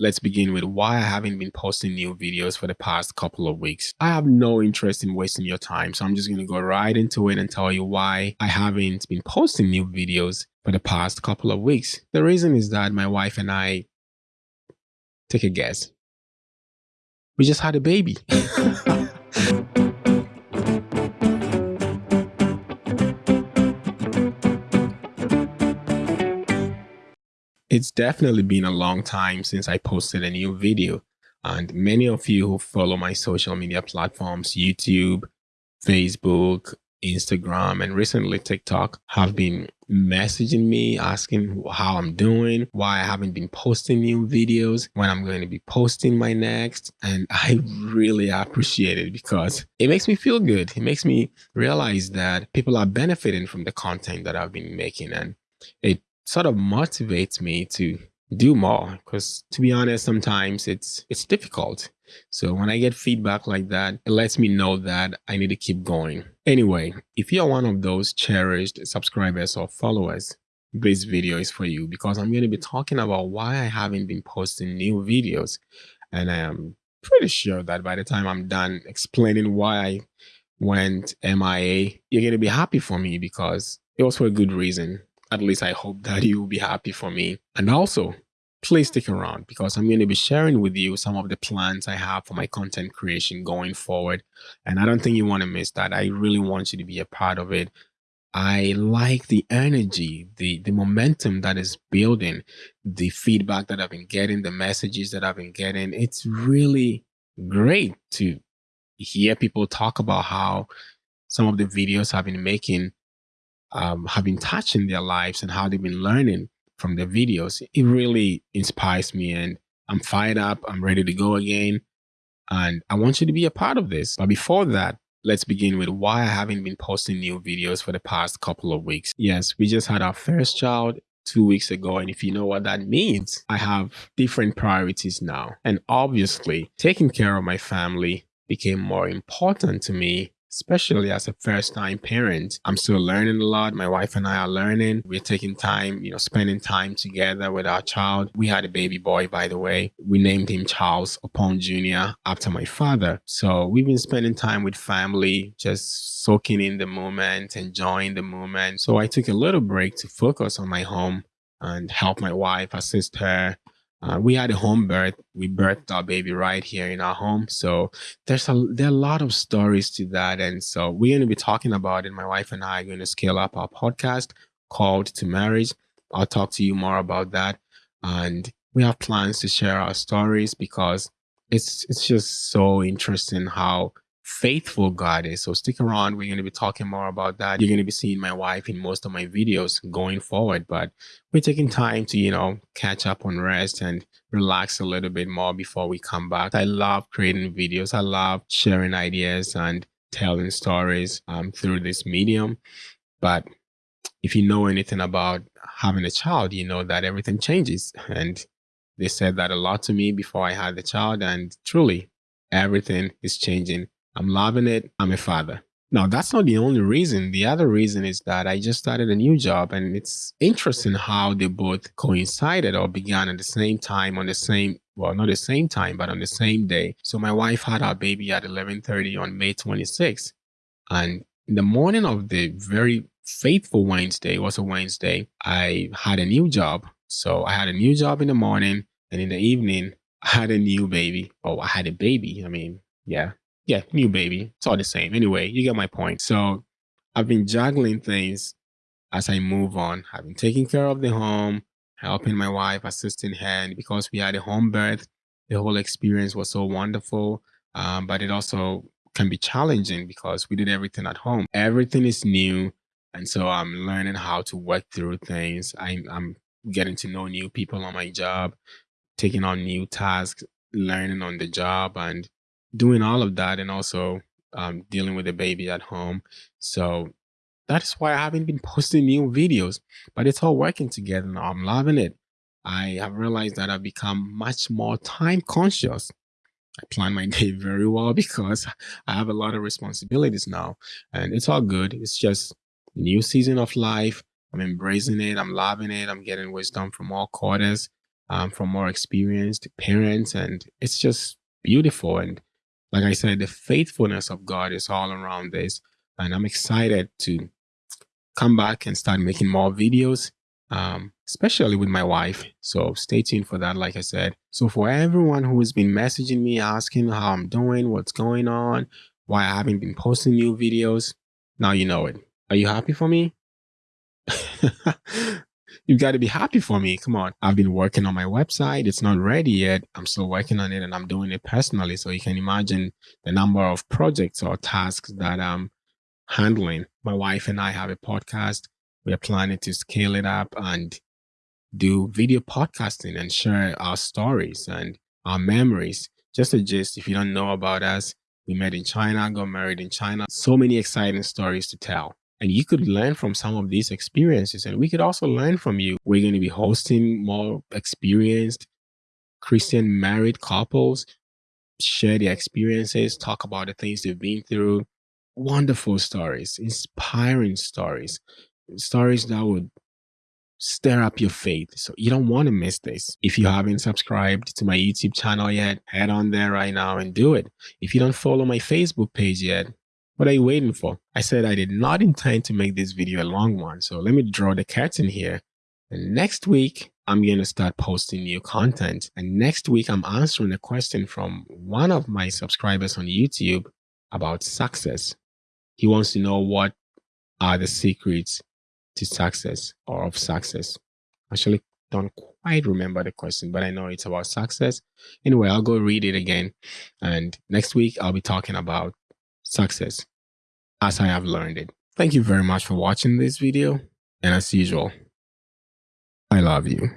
let's begin with why I haven't been posting new videos for the past couple of weeks. I have no interest in wasting your time, so I'm just going to go right into it and tell you why I haven't been posting new videos for the past couple of weeks. The reason is that my wife and I, take a guess, we just had a baby. It's definitely been a long time since I posted a new video. And many of you who follow my social media platforms, YouTube, Facebook, Instagram, and recently TikTok have been messaging me asking how I'm doing, why I haven't been posting new videos, when I'm going to be posting my next. And I really appreciate it because it makes me feel good. It makes me realize that people are benefiting from the content that I've been making. And it sort of motivates me to do more because to be honest sometimes it's it's difficult. So when i get feedback like that it lets me know that i need to keep going. Anyway if you're one of those cherished subscribers or followers this video is for you because i'm going to be talking about why i haven't been posting new videos. And i am pretty sure that by the time i'm done explaining why i went mia you're going to be happy for me because it was for a good reason at least I hope that you will be happy for me. And also, please stick around because I'm going to be sharing with you some of the plans I have for my content creation going forward. And I don't think you want to miss that. I really want you to be a part of it. I like the energy, the, the momentum that is building, the feedback that I've been getting, the messages that I've been getting. It's really great to hear people talk about how some of the videos I've been making um, have been touching their lives and how they've been learning from their videos. It really inspires me and I'm fired up. I'm ready to go again. And I want you to be a part of this. But before that, let's begin with why I haven't been posting new videos for the past couple of weeks. Yes, we just had our first child two weeks ago. And if you know what that means, I have different priorities now. And obviously, taking care of my family became more important to me especially as a first time parent. I'm still learning a lot. My wife and I are learning. We're taking time, you know, spending time together with our child. We had a baby boy, by the way. We named him Charles Upon Jr. after my father. So we've been spending time with family, just soaking in the moment, enjoying the moment. So I took a little break to focus on my home and help my wife, assist her, uh, we had a home birth. We birthed our baby right here in our home. So there's a there are a lot of stories to that, and so we're going to be talking about it. My wife and I are going to scale up our podcast called To Marriage. I'll talk to you more about that, and we have plans to share our stories because it's it's just so interesting how faithful God is. So stick around. We're going to be talking more about that. You're going to be seeing my wife in most of my videos going forward, but we're taking time to, you know, catch up on rest and relax a little bit more before we come back. I love creating videos. I love sharing ideas and telling stories um, through this medium. But if you know anything about having a child, you know that everything changes. And they said that a lot to me before I had the child. And truly, everything is changing I'm loving it. I'm a father. Now, that's not the only reason. The other reason is that I just started a new job and it's interesting how they both coincided or began at the same time on the same, well, not the same time, but on the same day. So my wife had our baby at 1130 on May 26th. And in the morning of the very faithful Wednesday, was a Wednesday, I had a new job. So I had a new job in the morning and in the evening, I had a new baby. Oh, I had a baby. I mean, yeah, yeah, new baby. It's all the same. Anyway, you get my point. So I've been juggling things as I move on. I've been taking care of the home, helping my wife, assisting her. And because we had a home birth, the whole experience was so wonderful. Um, but it also can be challenging because we did everything at home. Everything is new. And so I'm learning how to work through things. I'm, I'm getting to know new people on my job, taking on new tasks, learning on the job. And doing all of that and also um, dealing with the baby at home. So that's why I haven't been posting new videos, but it's all working together now. I'm loving it. I have realized that I've become much more time conscious. I plan my day very well because I have a lot of responsibilities now and it's all good. It's just new season of life. I'm embracing it. I'm loving it. I'm getting wisdom from all quarters. um, from more experienced parents. And it's just beautiful. And like I said, the faithfulness of God is all around this. And I'm excited to come back and start making more videos, um, especially with my wife. So stay tuned for that, like I said. So for everyone who has been messaging me, asking how I'm doing, what's going on, why I haven't been posting new videos, now you know it. Are you happy for me? You've got to be happy for me. Come on. I've been working on my website. It's not ready yet. I'm still working on it and I'm doing it personally. So you can imagine the number of projects or tasks that I'm handling. My wife and I have a podcast. We're planning to scale it up and do video podcasting and share our stories and our memories. Just a gist, if you don't know about us, we met in China, got married in China. So many exciting stories to tell. And you could mm-hmm. learn from some of these experiences, and we could also learn from you. We're going to be hosting more experienced Christian married couples, share their experiences, talk about the things they've been through. Wonderful stories, inspiring stories, stories that would stir up your faith. So you don't want to miss this. If you haven't subscribed to my YouTube channel yet, head on there right now and do it. If you don't follow my Facebook page yet, what are you waiting for? I said I did not intend to make this video a long one, so let me draw the curtain here. And next week, I'm going to start posting new content. And next week, I'm answering a question from one of my subscribers on YouTube about success. He wants to know what are the secrets to success or of success. Actually, don't quite remember the question, but I know it's about success. Anyway, I'll go read it again. And next week, I'll be talking about success as I have learned it. Thank you very much for watching this video. And as usual, I love you.